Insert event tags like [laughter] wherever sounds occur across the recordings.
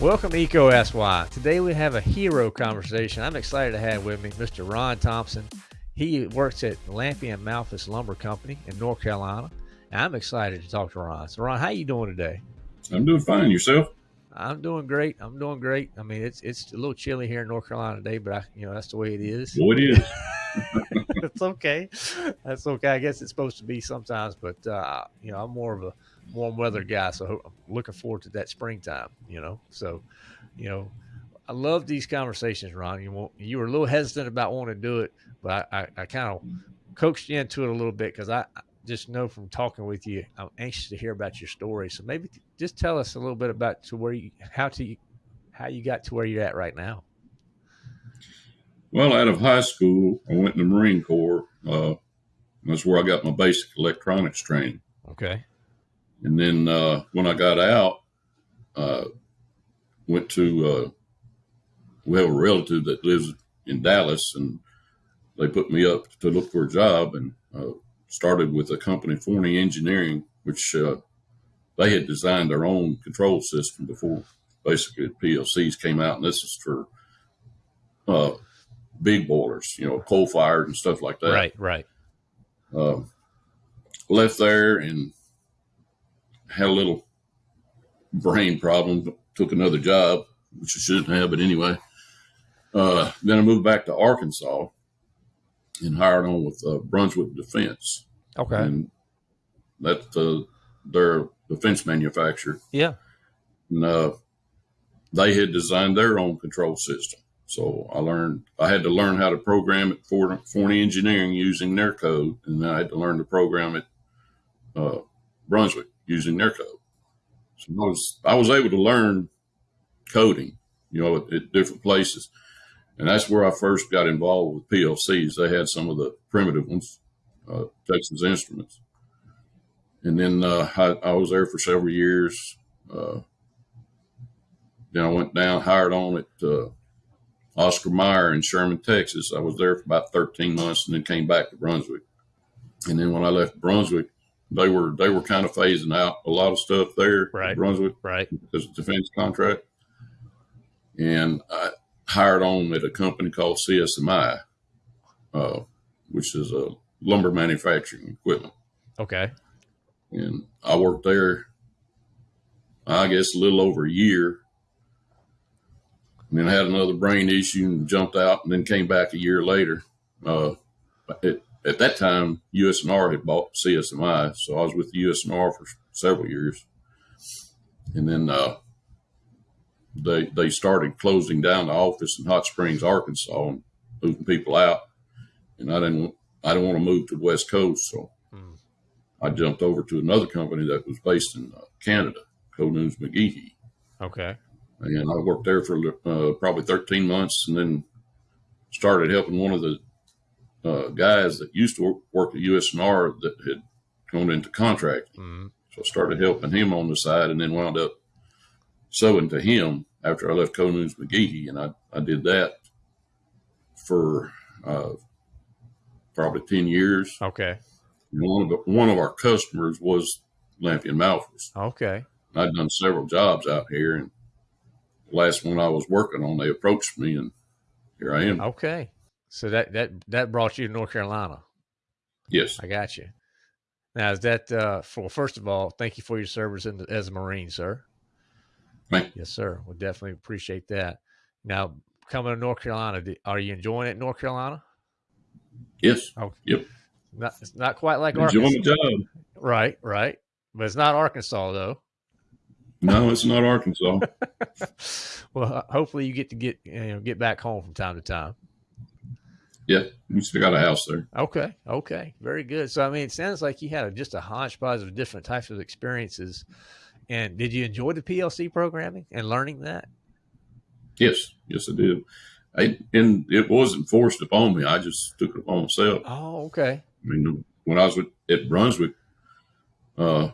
Welcome to EECO Ask Why. Today we have a hero conversation. I'm excited to have with me Mr. Ron Thompson. He works at Lampe and Malphus Lumber Company in North Carolina. And I'm excited to talk to Ron. So Ron, how you doing today? I'm doing fine. Yourself? I'm doing great. I'm doing great. I mean, it's it's a little chilly here in North Carolina today, but I, you know that's the way it is. Well, it is. [laughs] [laughs] it's okay. That's okay. I guess it's supposed to be sometimes, but uh, you know, I'm more of a warm weather guy, so I'm looking forward to that springtime. You know, so you know, I love these conversations, Ron. You want, you were a little hesitant about wanting to do it, but I, I, I kind of coaxed you into it a little bit because I just know from talking with you, I'm anxious to hear about your story. So maybe just tell us a little bit about to where you, how to, how you got to where you're at right now. Well, out of high school, I went in the Marine Corps. Uh, that's where I got my basic electronics training. Okay. And then uh, when I got out, uh, went to uh, we have a relative that lives in Dallas, and they put me up to look for a job, and uh, started with a company, Forney Engineering, which uh, they had designed their own control system before basically PLCs came out, and this is for uh, big boilers, you know, coal fired and stuff like that. Right, right. Uh, left there and had a little brain problem. Took another job, which I shouldn't have, but anyway. Uh, then I moved back to Arkansas and hired on with uh, Brunswick Defense. Okay. And that's uh, their defense manufacturer. Yeah. And uh, they had designed their own control system. So I learned, I had to learn how to program it for Forney Engineering using their code. And then I had to learn to program it uh, Brunswick using their code. So I was, I was able to learn coding, you know, at, at different places. And that's where I first got involved with PLCs. They had some of the primitive ones, uh, Texas Instruments. And then uh, I, I, was there for several years. Uh, then I went down, hired on at uh, Oscar Mayer in Sherman, Texas. I was there for about 13 months and then came back to Brunswick. And then when I left Brunswick, they were they were kind of phasing out a lot of stuff there, right? Brunswick, right? Because of defense contract. And I hired on at a company called CSMI, uh, which is a lumber manufacturing equipment. Okay. And I worked there, I guess, a little over a year. And then I had another brain issue and jumped out and then came back a year later. Uh, it, at that time, USNR had bought CSMI, so I was with USNR for several years, and then uh, they they started closing down the office in Hot Springs, Arkansas, and moving people out. And I didn't I didn't want to move to the West Coast, so hmm. I jumped over to another company that was based in uh, Canada, Coe Newnes McGehee. Okay. And I worked there for uh, probably 13 months, and then started helping one of the uh, guys that used to work at USNR that had gone into contract. Mm-hmm. So I started helping him on the side and then wound up sewing to him after I left Coe Newnes McGehee. And I, I did that for uh, probably 10 years. Okay. And one of the, one of our customers was Lampe and Malphus. Okay. I'd done several jobs out here and the last one I was working on, they approached me and here I am. Okay. So that that that brought you to North Carolina. Yes, I got you. Now is that uh, for first of all, thank you for your service the, as a Marine, sir. Thank Yes, sir. We definitely appreciate that. Now coming to North Carolina, are you enjoying it, in North Carolina? Yes. Okay. Yep. Not it's not quite like enjoying Arkansas. the job. Right, right. But it's not Arkansas though. No, it's not Arkansas. [laughs] well, hopefully you get to get you know get back home from time to time. Yeah, we still got a house there. Okay, okay, very good. So, I mean, it sounds like you had a, just a hodgepodge of different types of experiences. And did you enjoy the PLC programming and learning that? Yes, yes, I did. I, and it wasn't forced upon me. I just took it upon myself. Oh, okay. I mean, when I was with, at Brunswick, uh,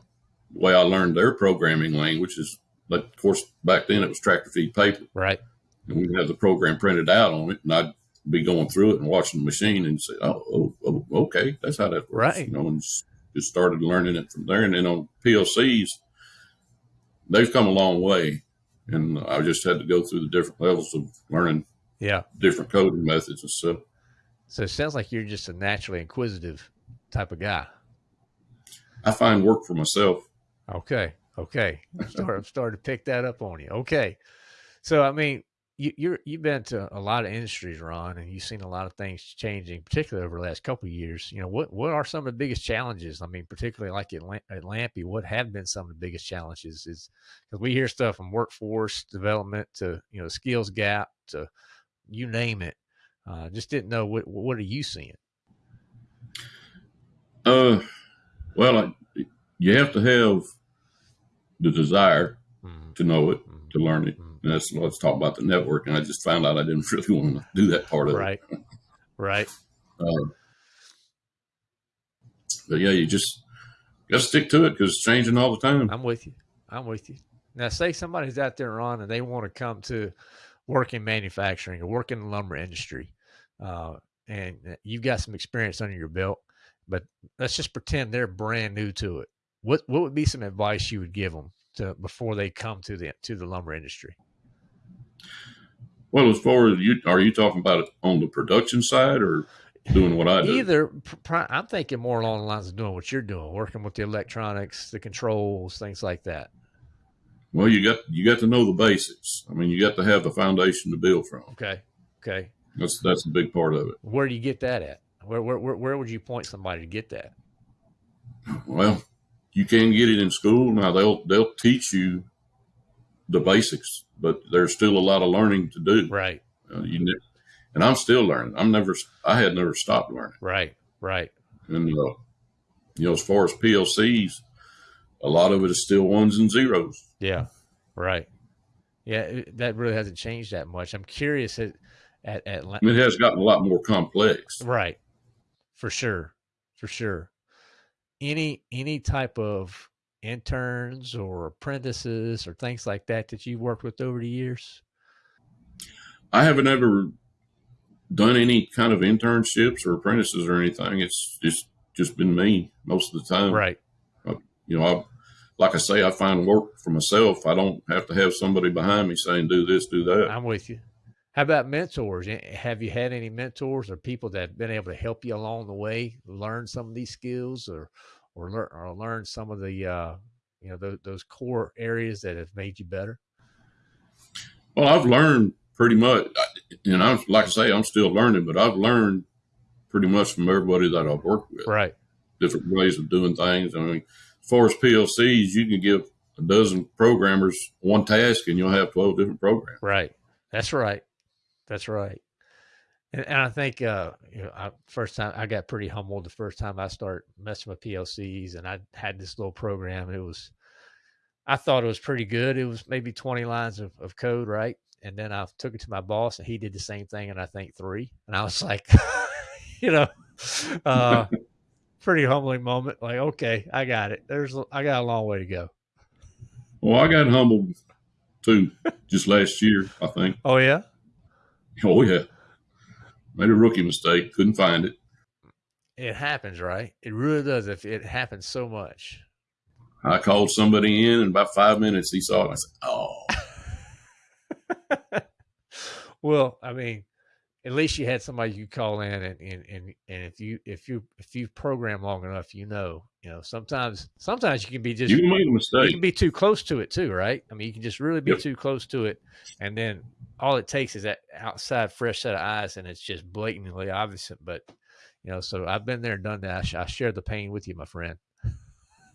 the way I learned their programming language is, but of course, back then it was tractor feed paper. Right. And we'd have the program printed out on it, and I'd be going through it and watching the machine and say, "Oh, oh, oh okay, that's how that works." Right. You know, and just started learning it from there. And then on PLCs, they've come a long way. And I just had to go through the different levels of learning Yeah. different coding methods and stuff. So it sounds like you're just a naturally inquisitive type of guy. I find work for myself. Okay. Okay. I'm starting, [laughs] I'm starting to pick that up on you. Okay. So, I mean, you, you're, you've been to a lot of industries, Ron, and you've seen a lot of things changing, particularly over the last couple of years. You know, what, what are some of the biggest challenges? I mean, particularly like at, Lam- at Lampe, what have been some of the biggest challenges is because we hear stuff from workforce development to, you know, skills gap to you name it. Uh, just didn't know what, what are you seeing? Uh, well, I, you have to have the desire Mhm, to know it, mhm, to learn it. mhm. And that's let's talk about the network. And I just found out I didn't [laughs] really want to do that part of it. Right. Right. Uh, [laughs] but yeah, you just got to stick to it because it's changing all the time. I'm with you. I'm with you. Now, say somebody's out there, Ron, and they want to come to work in manufacturing or work in the lumber industry, uh, and you've got some experience under your belt, but let's just pretend they're brand new to it. What what would be some advice you would give them to before they come to the to the lumber industry? Well, as far as you are you talking about it on the production side or doing what I do? Either I'm thinking more along the lines of doing what you're doing, working with the electronics, the controls, things like that. Well, you got you got to know the basics. I mean, you got to have the foundation to build from. Okay. Okay. That's that's a big part of it. Where do you get that at? Where where where, where would you point somebody to get that? Well, you can get it in school now. They'll they'll teach you the basics, but there's still a lot of learning to do. Right. Uh, you ne- and I'm still learning. I'm never I had never stopped learning. Right. Right. And uh, you know, as far as PLCs, a lot of it is still ones and zeros. Yeah. Right. Yeah. It, that really hasn't changed that much. I'm curious at at, at La- And it has gotten a lot more complex. right. For sure. For sure. Any any type of interns or apprentices or things like that that you've worked with over the years? I haven't ever done any kind of internships or apprentices or anything. It's just just been me most of the time. Right. You know, I, like I say, I find work for myself. I don't have to have somebody behind me saying do this, do that. I'm with you. How about mentors? Eh, Have you had any mentors or people that have been able to help you along the way, learn some of these skills, or or learn or learn some of the uh, you know those, those core areas that have made you better? Well, I've learned pretty much, and I'm like I say, I'm still learning, but I've learned pretty much from everybody that I've worked with. Right. Different ways of doing things. I mean, as far as PLCs, you can give a dozen programmers one task, and you'll have twelve different programs. Right. That's right. That's right. And, and I think uh, you know, I, first time I got pretty humbled the first time I started messing with PLCs, and I had this little program. It was, I thought it was pretty good. It was maybe twenty lines of, of code, right? And then I took it to my boss, and he did the same thing, and I think three. And I was [laughs] like, [laughs] you know, uh, [laughs] pretty humbling moment. Like, okay, I got it. There's, I got a long way to go. Well, I got humbled too just last year, I think. Oh yeah. Oh yeah, made a rookie mistake, couldn't find it. It happens, right? It really does. If it happens so much. I called somebody in, and about five minutes he saw it. I said, "Oh, [laughs] well, I mean, at least you had somebody you call in, and and and, and if you if you if you program long enough, you know, you know, sometimes sometimes you can be just you made a mistake. you can be too close to it too, right? I mean, you can just really be Yep. too close to it, and then all it takes is that outside fresh set of eyes, and it's just blatantly obvious. But you know, so I've been there and done that. I, sh- I share the pain with you, my friend.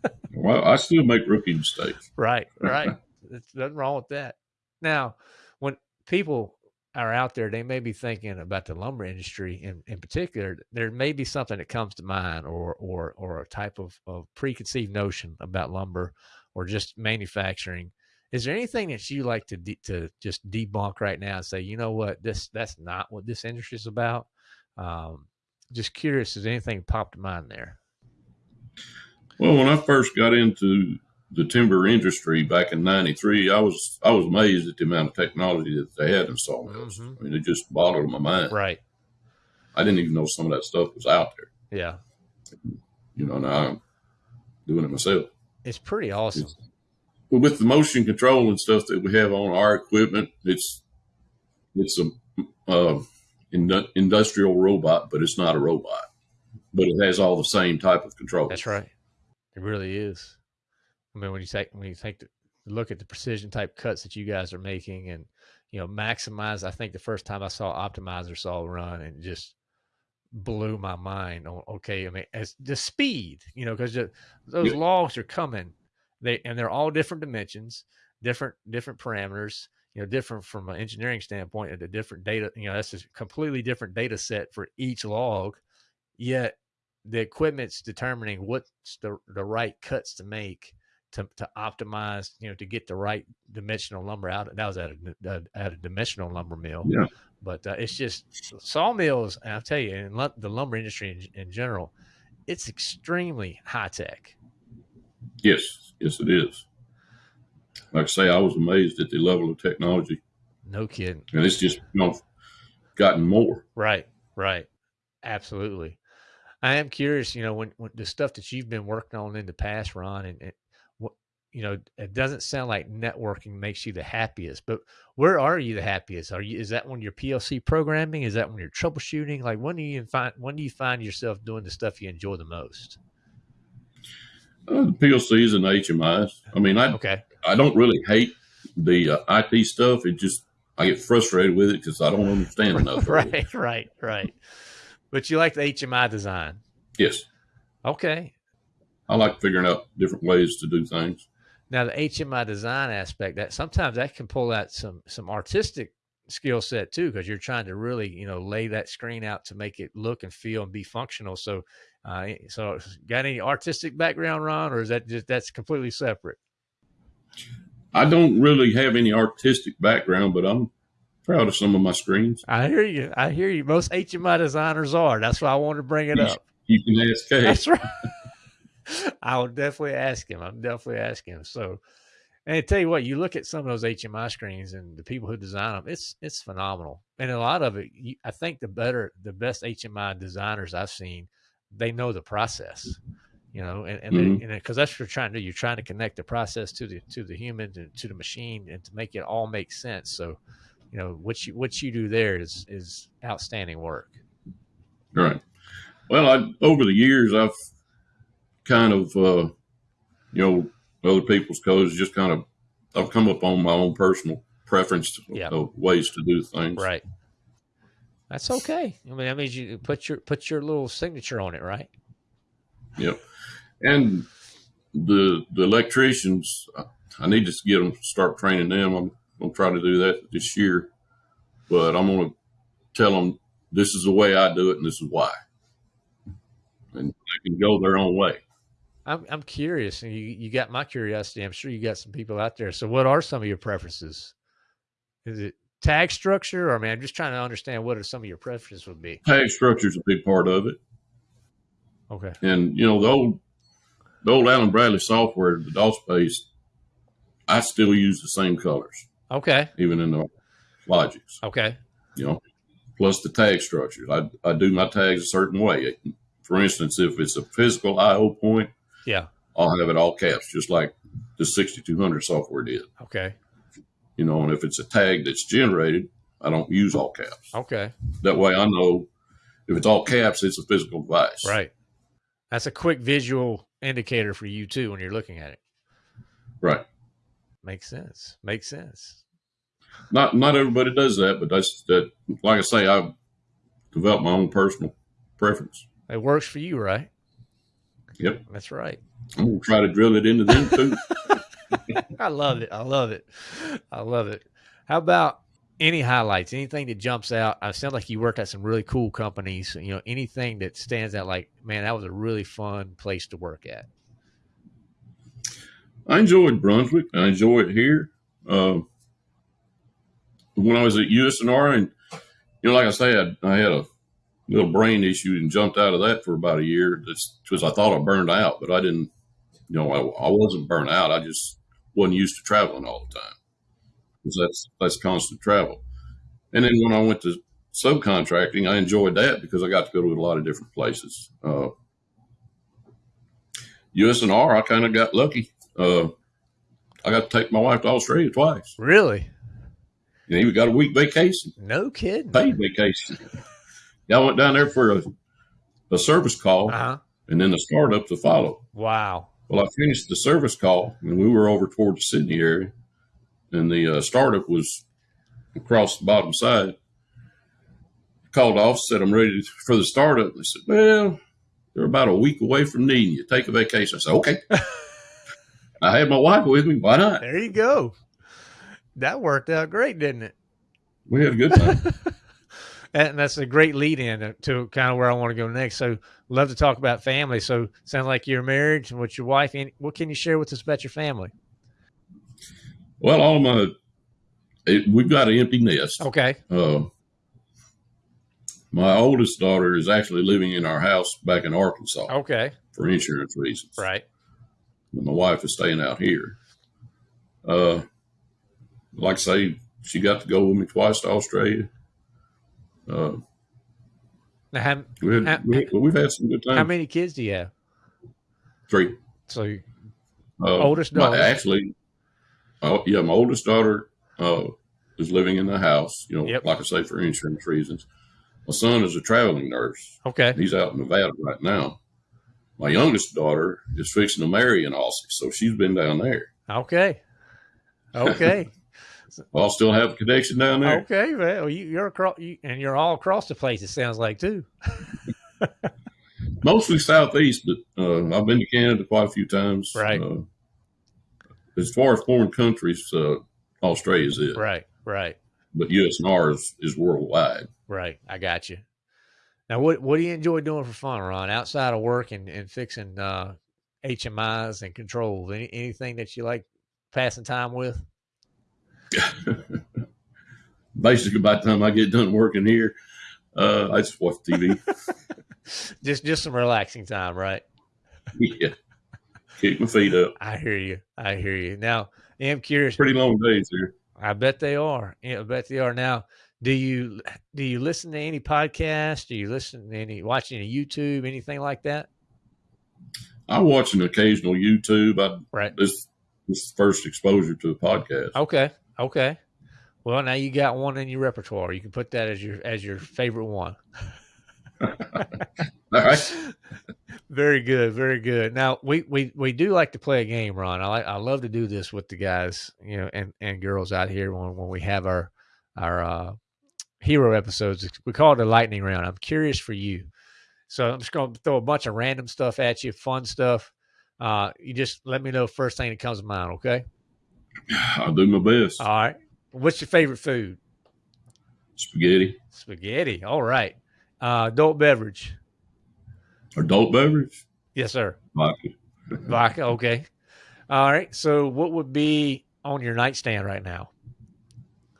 [laughs] Well, I still make rookie mistakes. Right, right. [laughs] There's nothing wrong with that. Now, when people are out there, they may be thinking about the lumber industry in, in particular. There may be something that comes to mind or or or a type of, of preconceived notion about lumber or just manufacturing. Is there anything that you like to de- to just debunk right now and say, you know what, this that's not what this industry is about? Um, just curious, has anything popped to mind there? Well, when I first got into the timber industry back in '93, I was I was amazed at the amount of technology that they had in sawmills. Mhm. I mean, it just boggled my mind. Right. I didn't even know some of that stuff was out there. Yeah. You know, now I'm doing it myself. It's pretty awesome. It's, well, with the motion control and stuff that we have on our equipment, it's it's a uh, industrial robot, but it's not a robot. But it has all the same type of control. That's right. It really is. I mean, when you take when you take the look at the precision type cuts that you guys are making, and you know, maximize. I think the first time I saw Optimizer saw run, and just blew my mind on okay i mean as the speed you know because those logs are coming they and they're all different dimensions different different parameters you know different from an engineering standpoint and a different data you know that's a completely different data set for each log yet the equipment's determining what's the, the right cuts to make to, to optimize, you know, to get the right dimensional lumber out. That was at a, at a dimensional lumber mill. Yeah. But uh, it's just sawmills, and I'll tell you, in the lumber industry in, in general, it's extremely high tech. Yes, yes, it is. Like I say, I was amazed at the level of technology. No kidding. And it's just you know, gotten more. Right, right. Absolutely. I am curious, you know, when, when the stuff that you've been working on in the past, Ron, and, and you know, it doesn't sound like networking makes you the happiest, but where are you the happiest? Are you, is that when you're PLC programming? Is that when you're troubleshooting? Like when do you find, when do you find yourself doing the stuff you enjoy the most? Uh, the PLCs and HMIs. I mean, I, okay. I don't really hate the uh, IT stuff. It just, I get frustrated with it because I don't understand [laughs] enough. right, right, right. But you like the HMI design? Yes. Okay. I like figuring out different ways to do things. Now the HMI design aspect that sometimes that can pull out some some artistic skill set too because you're trying to really you know lay that screen out to make it look and feel and be functional. So, uh, so got any artistic background, Ron, or is that just that's completely separate? I don't really have any artistic background, but I'm proud of some of my screens. I hear you. I hear you. Most HMI designers are. That's why I wanted to bring it up. You can ask Kay. That's right. I'll definitely ask him. I'm definitely asking him. So, and I tell you what, you look at some of those HMI screens and the people who design them, it's it's phenomenal. And a lot of it, you, I think the better, the best HMI designers I've seen, they know the process. You know, and and because mm-hmm. that's what you're trying to do. You're trying to connect the process to the to the human to, to the machine and to make it all make sense. So, you know, what you what you do there is is outstanding work. Right. Well, I, over the years, I've kind of, uh, you know, other people's codes. Just kind of, I've come up on my own personal preference of ways to do things. Right. That's okay. I mean, that means you put your put your little signature on it, right? Yep. And the the electricians, I need to get them start training them. I'm gonna try to do that this year, but I'm gonna tell them this is the way I do it and this is why, and they can go their own way. I'm I'm curious, and you you got my curiosity. I'm sure you got some people out there. So, what are some of your preferences? Is it tag structure, or I mean, I'm just trying to understand what are some of your preferences would be. Tag structure is a big part of it. Okay. And you know the old the old Allen Bradley software, the DOS base, I still use the same colors. Okay. Even in the logics. Okay. You know, plus the tag structures. I I do my tags a certain way. For instance, if it's a physical I/O point, yeah. I'll have it all caps, just like the 6200 software did. Okay. You know, and if it's a tag that's generated, I don't use all caps. Okay. That way I know if it's all caps, it's a physical device. Right. That's a quick visual indicator for you too when you're looking at it. Right. Makes sense. Makes sense. Not not everybody does that, but that's that. Like I say, I've developed my own personal preference. It works for you, right? Yep. That's right. I'm gonna try to drill it into them too. [laughs] I love it. I love it. I love it. How about any highlights? Anything that jumps out? I sound like you work at some really cool companies. You know, anything that stands out like, man, that was a really fun place to work at. I enjoyed Brunswick. I enjoy it here. Uh, when I was at USNR, and you know, like I said, I had a little brain issue and jumped out of that for about a year. because I thought I burned out, but I didn't. You know, I, I wasn't burnt out. I just wasn't used to traveling all the time because that's that's constant travel. And then when I went to subcontracting, I enjoyed that because I got to go to a lot of different places. Uh, USNR, I kind of got lucky. Uh, I got to take my wife to Australia twice. Really? And even got a week vacation, No kidding. paid vacation. I went down there for a, a service call Uh-huh. and then the startup to follow. Wow. Well, I finished the service call and we were over toward the Sydney area, and the uh, startup was across the bottom side. Called off, said I'm ready for the startup. They said, "Well, they're about a week away from needing you. Take a vacation." I said, "Okay." [laughs] I had my wife with me. Why not? There you go. That worked out great, didn't it? We had a good time. [laughs] And that's a great lead in to kind of where I want to go next. So, love to talk about family. So, sounds like you're married and with your wife. Any- What can you share with us about your family? well, all of my it, we've got an empty nest. Okay. Uh, my oldest daughter is actually living in our house back in Arkansas Okay. for insurance reasons. Right. But my wife is staying out here. Uh, like I say, she got to go with me twice to Australia. Uh, Now, how, we How- we, we've had some good times. how many kids do you have? Three. So, Uh, Oldest my- daughter. actually, oh yeah, my oldest daughter uh, is living in the house. You know, Yep. like I say, for insurance reasons. My son is a traveling nurse. okay. He's out in Nevada right now. My youngest daughter is fixing to marry in Aussie, so she's been down there. Okay. Okay. [laughs] I'll still have a connection down there. okay. Well, you, you're across, you, and you're all across the place. It sounds like too. Mostly southeast, but uh, I've been to Canada quite a few times. Right. Uh, as far as foreign countries, uh, Australia's it, Right. Right. but USNR is, is worldwide. Right. I got you. Now, what what do you enjoy doing for fun, Ron? Outside of work and, and fixing uh, HMIs and controls, any, anything that you like passing time with? [laughs] Basically, by the time I get done working here, uh, I just watch TV. [laughs] Just just some relaxing time, right? yeah, kick my feet up. I hear you. I hear you. Now, I am curious. Pretty long days here. I bet they are. Yeah, I bet they are. Now, do you do you listen to any podcasts? Do you listen to any watch any YouTube, anything like that? I watch an occasional YouTube. I Right. this this first exposure to a podcast. Okay. Okay. Well, now you got one in your repertoire. You can put that as your as your favorite one. [laughs] All right. [laughs] Very good, very good. Now we, we we do like to play a game, Ron. I like I love to do this with the guys, you know, and, and girls out here when, when we have our our uh, hero episodes. We call it a lightning round. I'm curious for you, so I'm just going to throw a bunch of random stuff at you, fun stuff. Uh, you just let me know first thing that comes to mind. Okay. I'll do my best. All right. What's your favorite food? Spaghetti, Spaghetti. All right. Uh, adult beverage. adult beverage, Yes, sir. vodka. Vodka. Okay. All right. So, what would be on your nightstand right now?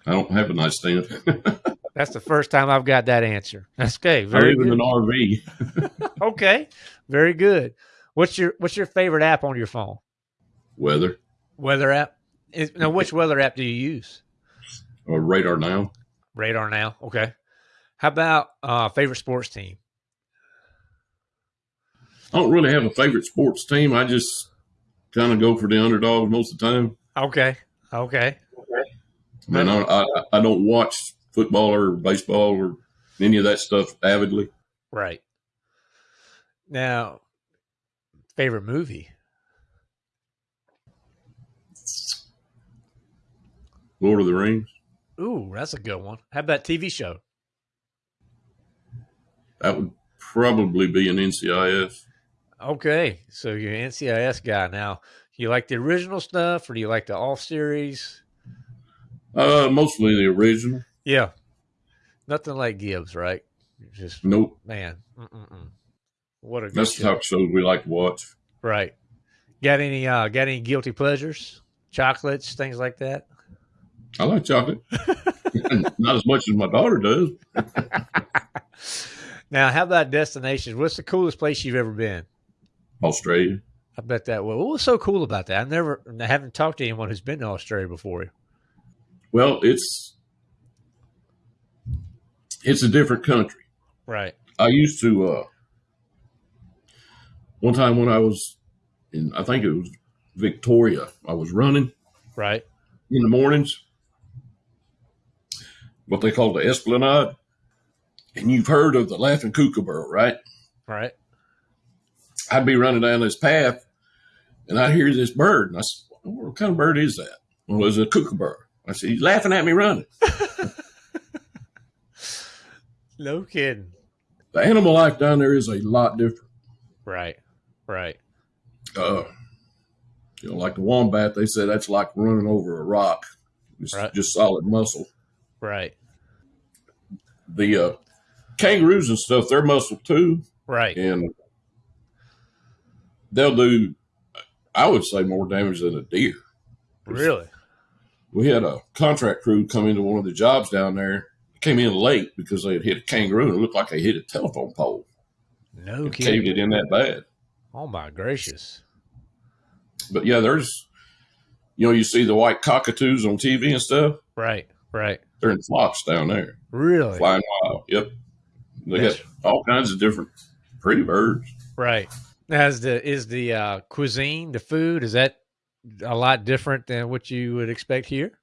I don't have a nightstand. [laughs] That's the first time I've got that answer. That's okay. Very live in good. an RV. [laughs] Okay. Very good. What's your What's your favorite app on your phone? Weather Weather app. Is, now, which weather app do you use? or radar now. Radar now. Okay. How about uh, favorite sports team? I don't really have a favorite sports team. I just kind of go for the underdogs most of the time. Okay. Okay. I mean, I, I, I don't watch football or baseball or any of that stuff avidly. Right. Now, favorite movie? Lord of the Rings. Ooh, that's a good one. How about TV show? That would probably be an NCIS. Okay, so you're an NCIS guy now. You like the original stuff, or do you like the off series? Uh, mostly the original. Yeah, nothing like Gibbs, right? Just Nope. man, mm-mm-mm. what a good That's the show. type of shows we like to watch. right. Got any uh got any guilty pleasures? Chocolates, things like that. I like chocolate. [laughs] [laughs] Not as much as my daughter does. [laughs] Now, how about destinations? What's the coolest place you've ever been? Australia. I bet that. Well, what was so cool about that? I never, I haven't talked to anyone who's been to Australia before. Well, it's it's a different country. Right. I used to uh one time when I was in I think it was Victoria. I was running Right. in the mornings, what they call the Esplanade. And you've heard of the Laughing Kookaburra, right? Right. I'd be running down this path and I hear this bird. And I said, What kind of bird is that? Well, it's a kookaburra. I said, He's laughing at me running. [laughs] No kidding. The animal life down there is a lot different. Right. Right. Uh, you know, like the wombat, they said that's like running over a rock. It's Right. just solid muscle. Right. The uh, kangaroos and stuff, they're muscle too. Right. And they'll do, I would say, more damage than a deer. Really? we had a contract crew come into one of the jobs down there. Came in late because they had hit a kangaroo and it looked like they hit a telephone pole. No kidding. caved it in that bad. Oh my gracious. But yeah, there's, you know, you see the white cockatoos on TV and stuff. Right. Right. They're in flocks down there, Really? flying wild. Yep, they That's- got all kinds of different pretty birds. Right. As is the is the uh, cuisine, the food, is that a lot different than what you would expect here?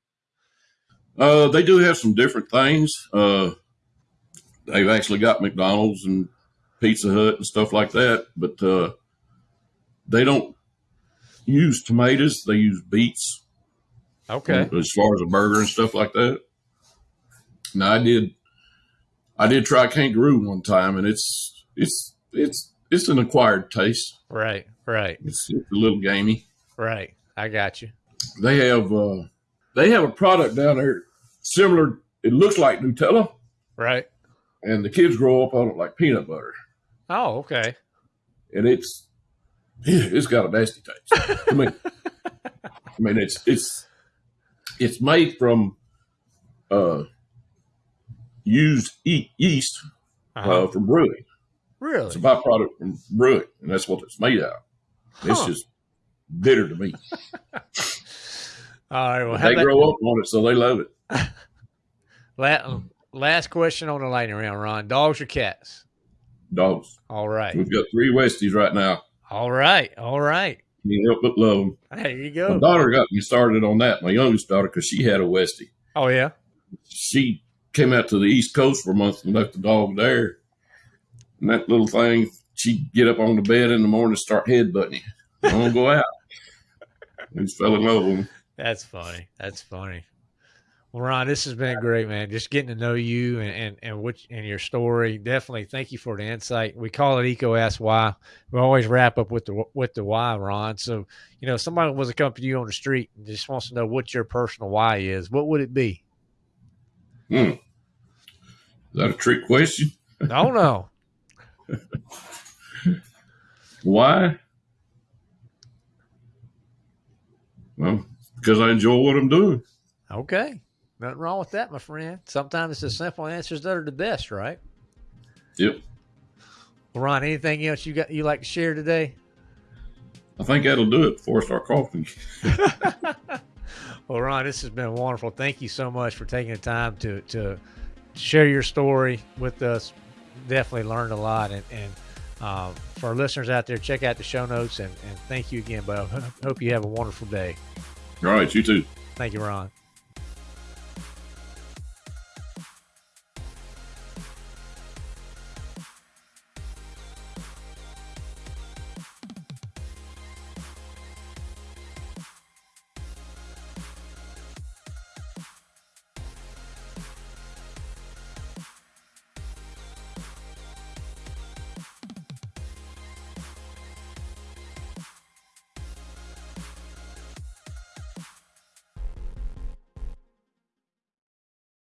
Uh, they do have some different things. Uh, they've actually got McDonald's and Pizza Hut and stuff like that, but uh, they don't use tomatoes. They use beets Okay. as far as a burger and stuff like that. Now I did, I did try kangaroo one time, and it's it's it's it's an acquired taste. Right. Right. It's, it's a little gamey. Right. I got you. They have uh, they have a product down there similar. It looks like Nutella, Right. and the kids grow up on it like peanut butter. Oh, okay. and it's it's got a nasty taste. I mean, I mean it's it's it's made from uh used e- yeast uh, from brewing. Really, it's a byproduct from brewing, and that's what it's made out. of. It's just bitter to me. [laughs] All right. Well, they about, grow up on it, so they love it. [laughs] la- last question on the lightning round, Ron. Dogs or cats? Dogs. All right. We've got three Westies right now. All right. All right. Can't help but love them. There you My go. daughter got me started on that. My youngest daughter, because she had a Westie. Oh, yeah. she came out to the East Coast for a month and left the dog there. And that little thing, she'd get up on the bed in the morning and start headbutting you. I to go out. [laughs] We fell in love with him. That's funny. That's funny. Well, Ron, this has been great, man. Just getting to know you and and and which and your story. Definitely, thank you for the insight. We call it EECO Ask Why. We always wrap up with the with the why, Ron. So, you know, if somebody was to come to you on the street and just wants to know what your personal why is, what would it be? Hmm. Is that a trick question? Oh no. [laughs] Why? Well, because I enjoy what I'm doing. Okay. Nothing wrong with that, my friend. Sometimes it's the simple answers that are the best, right? Yep. Well, Ron, anything else you got you like to share today? I think that'll do it before I start coughing. [laughs] Well, Ron, this has been wonderful. Thank you so much for taking the time to to share your story with us. Definitely learned a lot, and and um, for our listeners out there, check out the show notes and, and thank you again, Bo. Hope you have a wonderful day. All right, you too. Thank you, Ron.